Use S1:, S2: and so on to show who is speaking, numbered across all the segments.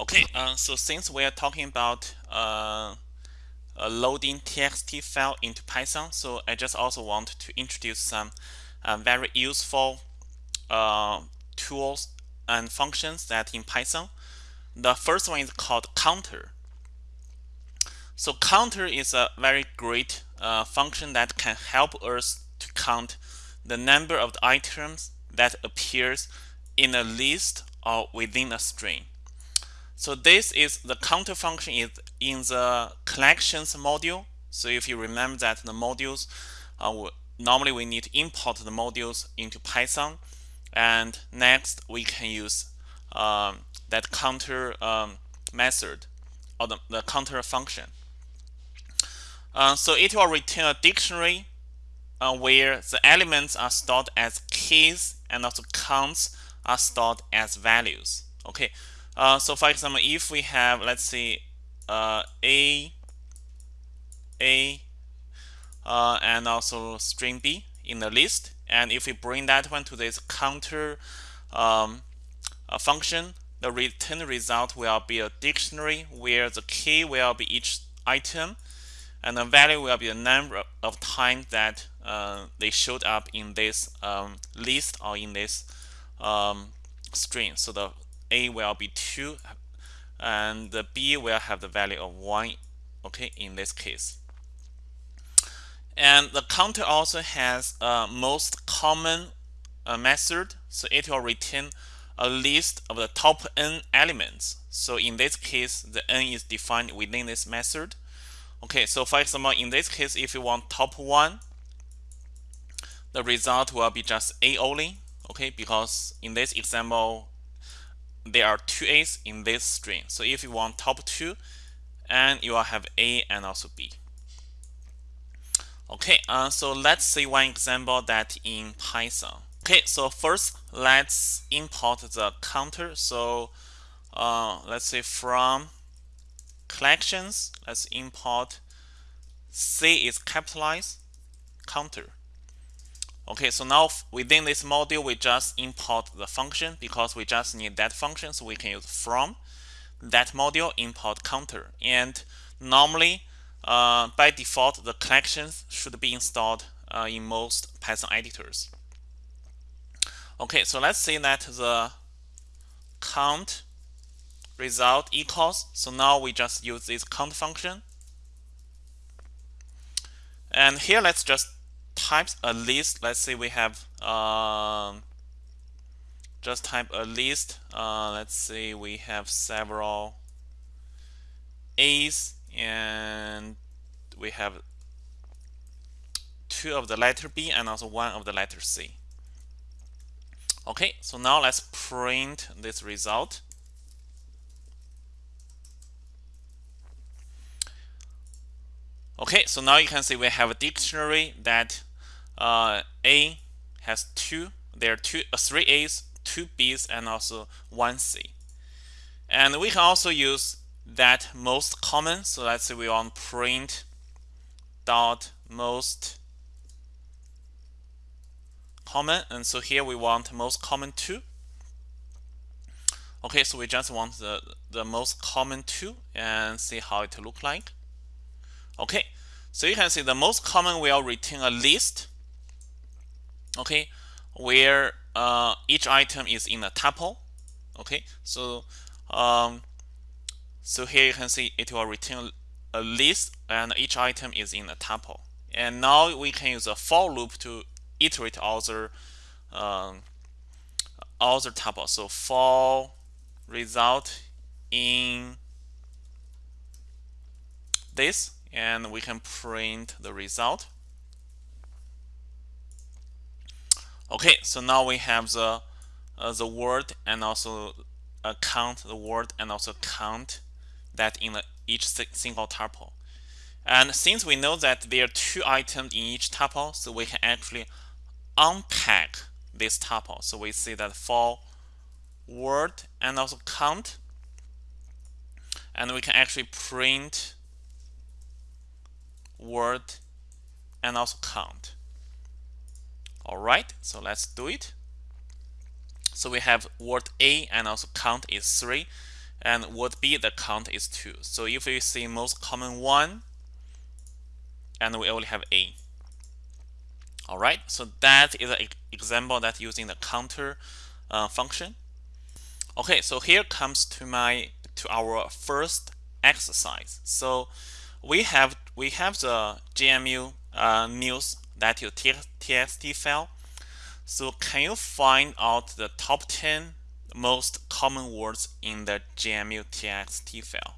S1: Okay, uh, so since we are talking about uh, loading txt file into Python, so I just also want to introduce some uh, very useful uh, tools and functions that in Python. The first one is called counter. So counter is a very great uh, function that can help us to count the number of the items that appears in a list or within a string. So this is the counter function is in the collections module. So if you remember that the modules, uh, normally we need to import the modules into Python. And next we can use um, that counter um, method or the, the counter function. Uh, so it will return a dictionary uh, where the elements are stored as keys and also counts are stored as values. Okay, uh, so for example, if we have, let's see, uh, A, A, uh, and also string B in the list, and if we bring that one to this counter um, function, the return result will be a dictionary where the key will be each item, and the value will be the number of times that uh, they showed up in this um, list or in this um, string. So the a will be 2 and the b will have the value of 1 okay in this case. And the counter also has a most common uh, method so it will return a list of the top n elements. So in this case the n is defined within this method. Okay so for example in this case if you want top 1 the result will be just a only okay because in this example there are two A's in this string. So if you want top two, and you will have A and also B. Okay, uh, so let's see one example that in Python. Okay, so first let's import the counter. So uh, let's say from collections, let's import C is capitalized counter. Okay, so now within this module, we just import the function because we just need that function. So we can use from that module import counter. And normally, uh, by default, the collections should be installed uh, in most Python editors. Okay, so let's say that the count result equals. So now we just use this count function. And here, let's just types a list. Let's say we have um, just type a list. Uh, let's say we have several A's and we have two of the letter B and also one of the letter C. Okay, so now let's print this result. Okay, so now you can see we have a dictionary that uh, A has two. There are two, uh, three A's, two B's, and also one C. And we can also use that most common. So let's say we want print dot most common. And so here we want most common two. Okay, so we just want the, the most common two and see how it look like. Okay, so you can see the most common will return a list okay where uh, each item is in a tuple okay? So um, so here you can see it will return a list and each item is in a tuple. And now we can use a for loop to iterate other um, other tuple. So for result in this and we can print the result Okay, so now we have the uh, the word and also uh, count the word and also count that in the, each single tuple. And since we know that there are two items in each tuple, so we can actually unpack this tuple. So we see that for word and also count, and we can actually print word and also count. All right, so let's do it. So we have word A and also count is 3. and would be the count is 2. So if we see most common 1, and we only have A. Alright, so that is an example that using the counter uh, function. Okay, so here comes to my to our first exercise. So we have we have the GMU uh, news that you txt file. So can you find out the top 10 most common words in the GMU txt file?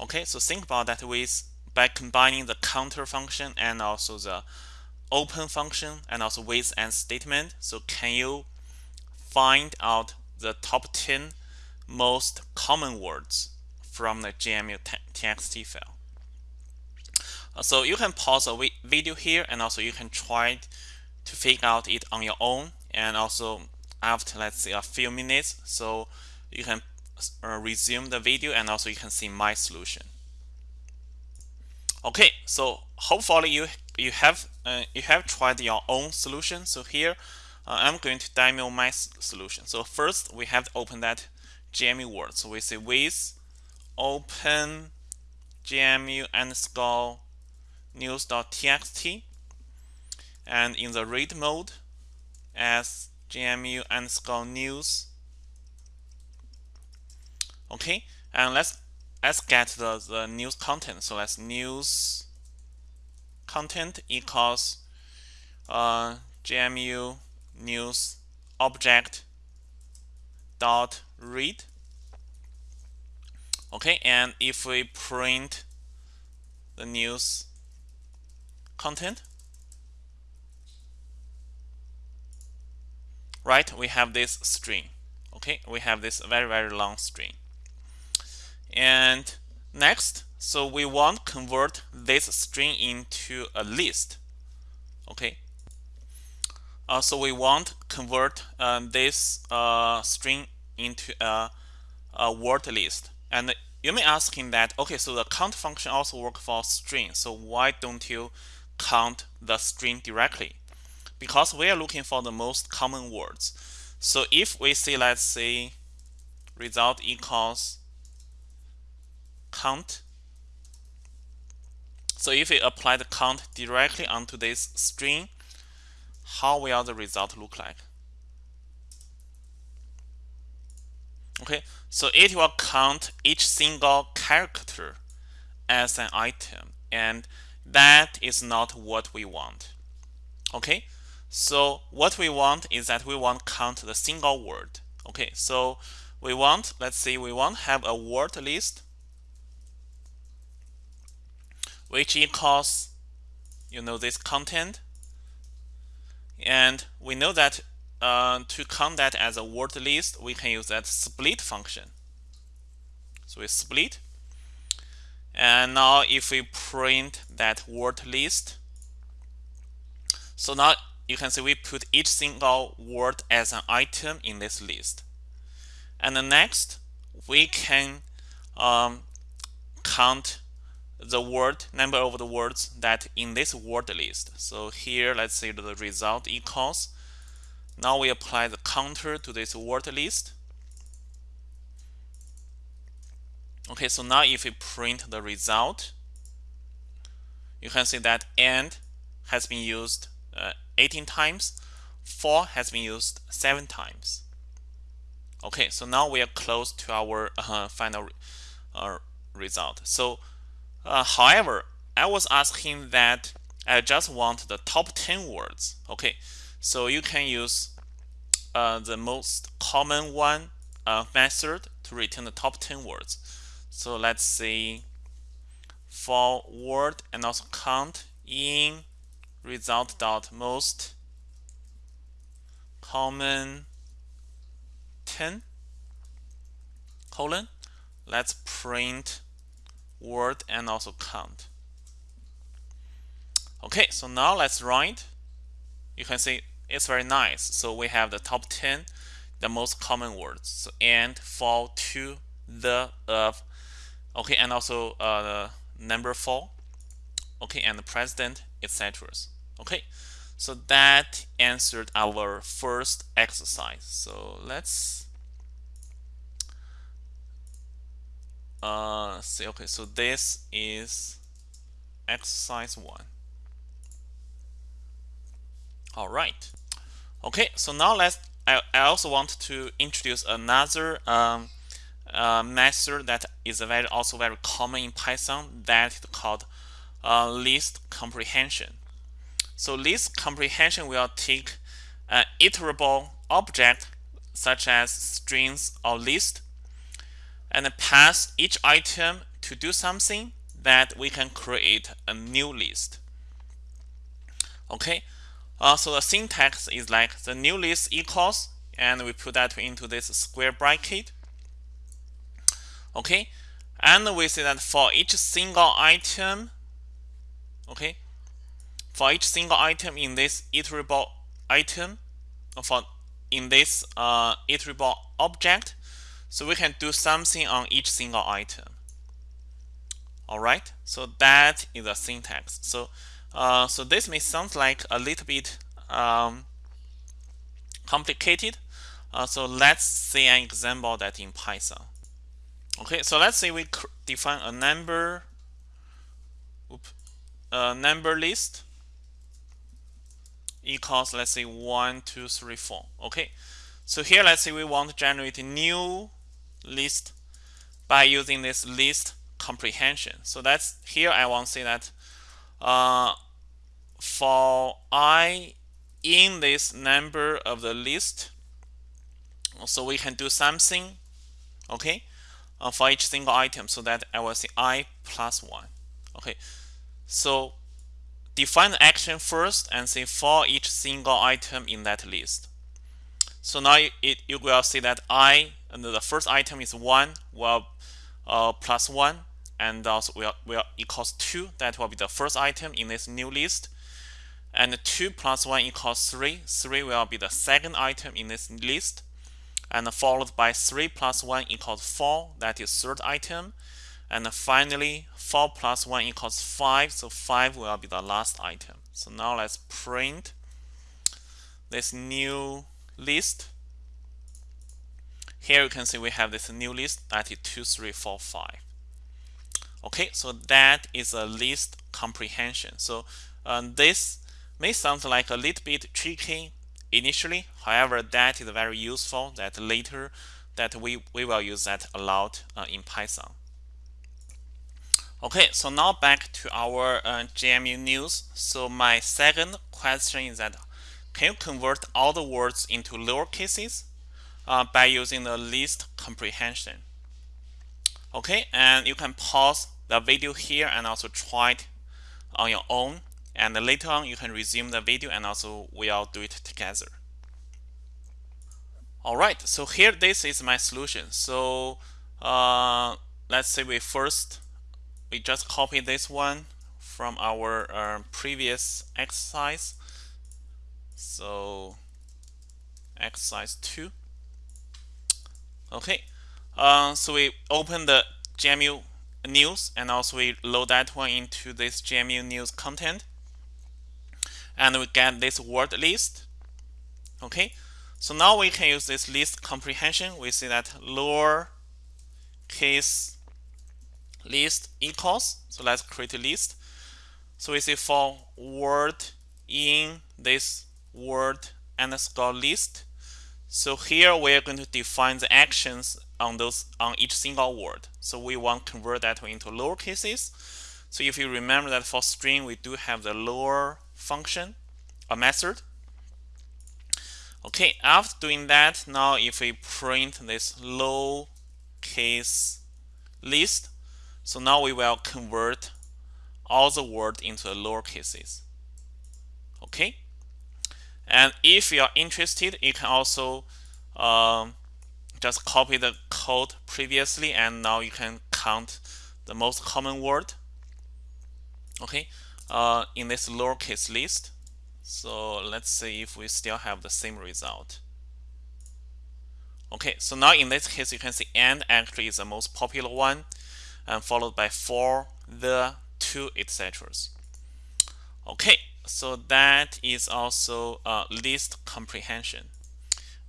S1: Okay, so think about that with by combining the counter function and also the open function and also with and statement. So can you find out the top 10 most common words from the GMU txt file? Uh, so you can pause the video here and also you can try to figure out it on your own and also after let's say a few minutes. So you can uh, resume the video and also you can see my solution. Okay so hopefully you you have uh, you have tried your own solution. So here uh, I'm going to demo my solution. So first we have to open that GMU word. So we say with open GMU underscore news.txt and in the read mode as GMU underscore news. Okay and let's let's get the, the news content. So let's news content equals uh, GMU news object dot read. Okay and if we print the news content. Right we have this string okay? We have this very very long string. And next so we want convert this string into a list okay? Uh, so we want convert uh, this uh, string into a, a word list. And you may ask him that okay so the count function also work for string so why don't you count the string directly because we are looking for the most common words. So if we say let's say result equals count so if we apply the count directly onto this string how will the result look like? Okay so it will count each single character as an item and that is not what we want okay so what we want is that we want count the single word okay so we want let's say we want have a word list which equals you know this content and we know that uh, to count that as a word list, we can use that split function. So we split. And now if we print that word list, so now you can see we put each single word as an item in this list. And the next, we can um, count the word number of the words that in this word list. So here, let's say the result equals. Now we apply the counter to this word list. Okay, so now if we print the result, you can see that and has been used uh, 18 times, for has been used 7 times. Okay, so now we are close to our uh, final uh, result. So uh, however, I was asking that I just want the top 10 words. Okay, so you can use uh, the most common one uh, method to return the top 10 words. So let's see for word and also count in result dot most common 10 colon let's print word and also count. Okay, so now let's write. You can see it's very nice. So we have the top 10, the most common words. And fall to the of. Okay, and also uh, number four. Okay, and the president, etc. Okay, so that answered our first exercise. So let's uh, see, okay, so this is exercise one. All right. Okay, so now let's, I, I also want to introduce another um, uh, method that is very also very common in Python that is called uh, list comprehension. So list comprehension will take an iterable object such as strings or list and pass each item to do something that we can create a new list. Okay, uh, so the syntax is like the new list equals and we put that into this square bracket. Okay, and we say that for each single item, okay, for each single item in this iterable item, for in this uh, iterable object, so we can do something on each single item. All right, so that is a syntax. So, uh, so this may sound like a little bit um, complicated. Uh, so let's see an example that in Python. Okay, so let's say we define a number, oops, a number list equals let's say one, two, three, four. Okay, so here let's say we want to generate a new list by using this list comprehension. So that's here I want to say that uh, for i in this number of the list, so we can do something, okay, uh, for each single item. So that I will say i plus one. Okay, so define the action first and say for each single item in that list. So now it, you will see that i and the first item is 1 will uh, plus 1 and also will, will equals 2 that will be the first item in this new list and 2 plus 1 equals 3 3 will be the second item in this list and followed by 3 plus 1 equals 4 that is third item and finally 4 plus 1 equals 5 so 5 will be the last item so now let's print this new list here you can see we have this new list that is 2, 3, 4, 5. Okay, so that is a list comprehension. So um, this may sound like a little bit tricky initially. However, that is very useful that later that we, we will use that a lot uh, in Python. Okay, so now back to our uh, news. So my second question is that can you convert all the words into lower cases? uh, by using the list comprehension. Okay, and you can pause the video here and also try it on your own. And later on, you can resume the video and also we all do it together. All right, so here this is my solution. So uh, let's say we first, we just copy this one from our uh, previous exercise. So exercise 2. Okay, uh, so we open the GMU news and also we load that one into this GMU news content and we get this word list. Okay, so now we can use this list comprehension. We see that lower case list equals. So let's create a list. So we see for word in this word underscore list so here we're going to define the actions on those on each single word. So we want to convert that into lower cases. So if you remember that for string we do have the lower function, a method. Okay, after doing that, now if we print this low case list, so now we will convert all the word into the lower cases. Okay. And if you are interested, you can also um, just copy the code previously and now you can count the most common word okay uh, in this lowercase list so let's see if we still have the same result okay so now in this case you can see and actually is the most popular one and followed by for the to etc okay so that is also a list comprehension.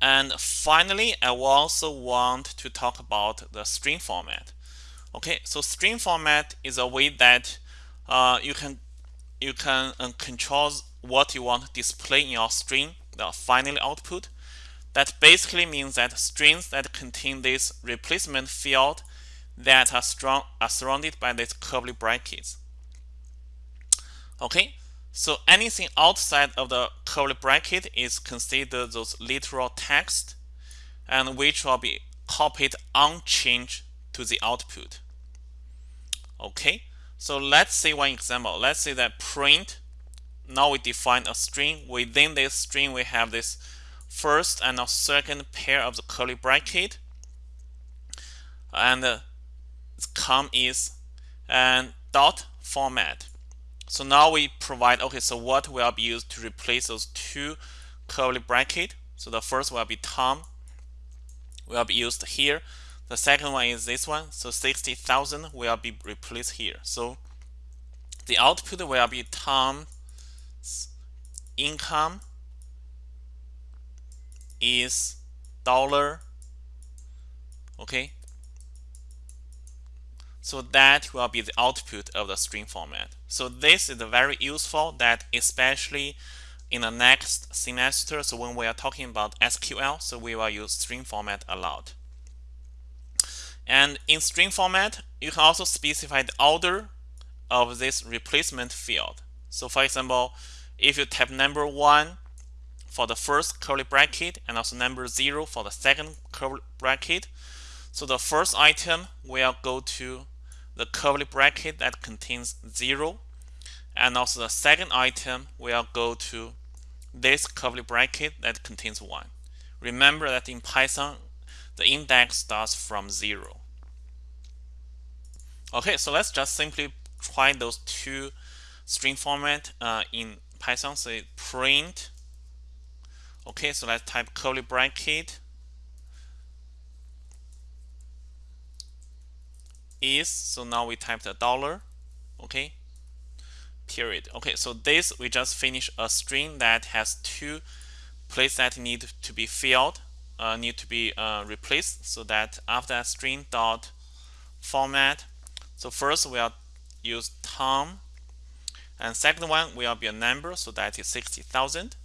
S1: And finally, I also want to talk about the string format. Okay, so string format is a way that uh, you can you can uh, control what you want to display in your string, the final output. That basically means that strings that contain this replacement field that are, strong, are surrounded by these curly brackets. Okay, so anything outside of the curly bracket is considered those literal text and which will be copied unchanged to the output. Okay, so let's see one example. Let's say that print. Now we define a string. Within this string, we have this first and a second pair of the curly bracket. And uh, com is and dot format. So now we provide, okay, so what will be used to replace those two curly bracket? So the first will be Tom will be used here. The second one is this one. So 60,000 will be replaced here. So the output will be Tom's income is dollar. Okay. So that will be the output of the string format. So this is very useful that especially in the next semester, so when we are talking about SQL, so we will use string format a lot. And in string format, you can also specify the order of this replacement field. So for example, if you type number one for the first curly bracket and also number zero for the second curly bracket, so the first item will go to the curly bracket that contains zero and also the second item will go to this curly bracket that contains 1. Remember that in Python, the index starts from 0. Okay, so let's just simply try those two string format uh, in Python. Say print. Okay, so let's type curly bracket is. So now we type the dollar. Okay, period. Okay, so this we just finish a string that has two places that need to be filled, uh, need to be uh, replaced. So that after string dot format. So first we'll use Tom, and second one will be a number. So that is sixty thousand.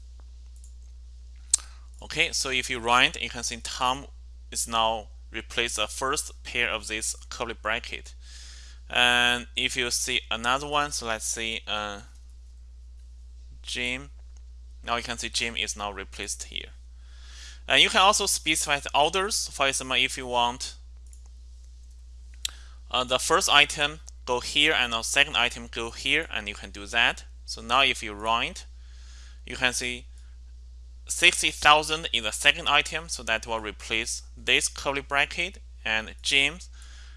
S1: Okay, so if you run it, you can see Tom is now replace the first pair of this curly bracket and if you see another one so let's see uh, Jim now you can see Jim is now replaced here and you can also specify the orders for example if you want. Uh, the first item go here and the second item go here and you can do that. So now if you run it you can see 60,000 is the second item so that will replace this curly bracket. And James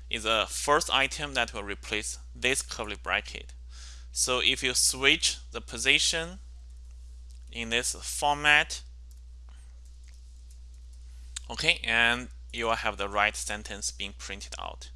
S1: is the first item that will replace this curly bracket. So if you switch the position in this format, okay, and you will have the right sentence being printed out.